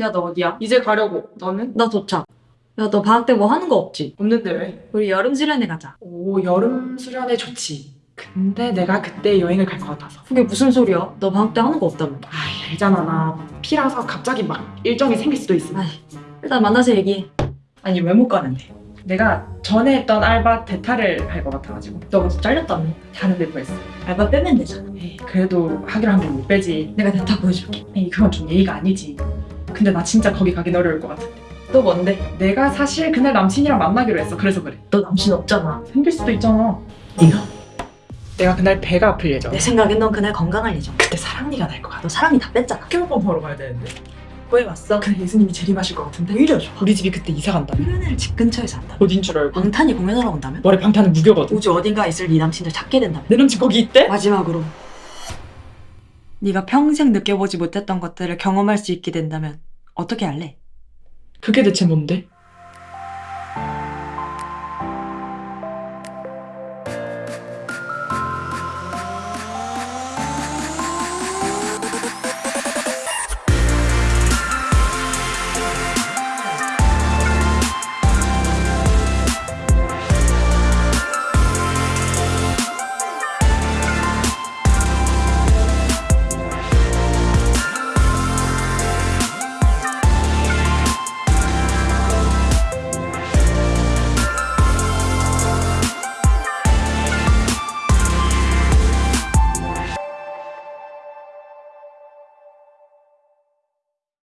야, 너 어디야? 이제 가려고. 너는? 나 도착. 야, 너 방학 때 뭐 하는 거 없지? 없는데 왜? 우리 여름 수련회 가자. 오, 여름 수련회 좋지. 근데 내가 그때 여행을 갈 것 같아서. 그게 무슨 소리야? 너 방학 때 하는 거 없다며. 아, 알잖아. 나 피라서 갑자기 막 일정이 생길 수도 있어. 아이, 일단 만나서 얘기해. 아니, 왜 못 가는데? 내가 전에 했던 알바 대타를 할 것 같아가지고. 너 그래서 잘렸다며. 다른 데 구했어. 알바 빼면 되잖아. 에이, 그래도 하기로 한 건 못 빼지. 내가 대타 보여줄게. 에이, 그건 좀 예의가 아니지. 근데 나 진짜 거기 가긴 어려울 것 같아. 또 뭔데? 내가 사실 그날 남친이랑 만나기로 했어. 그래서 그래. 너 남친 없잖아. 생길 수도 있잖아. 이거? 내가 그날 배가 아플 예정. 내 생각엔 넌 그날 건강할 예정. 그때 사랑니가 날 것 같아. 너 사랑이 다 뺐잖아. 포켓몬 보러 가야 되는데. 구해왔어. 근데 예수님이 재림하실 것 같은데. 오히려 좋아. 우리 집이 그때 이사 간다. 수련회를 집 근처에서 한다. 어딘 줄 알고. 방탄이 공연하러 온다면? 머리 방탄은 무교거든. 우주 어딘가 있을 네 남친을 찾게 된다면? 내 남친 거기 있대? 마지막으로 네가 평생 느껴보지 못했던 것들을 경험할 수 있게 된다면 어떻게 할래? 그게 대체 뭔데?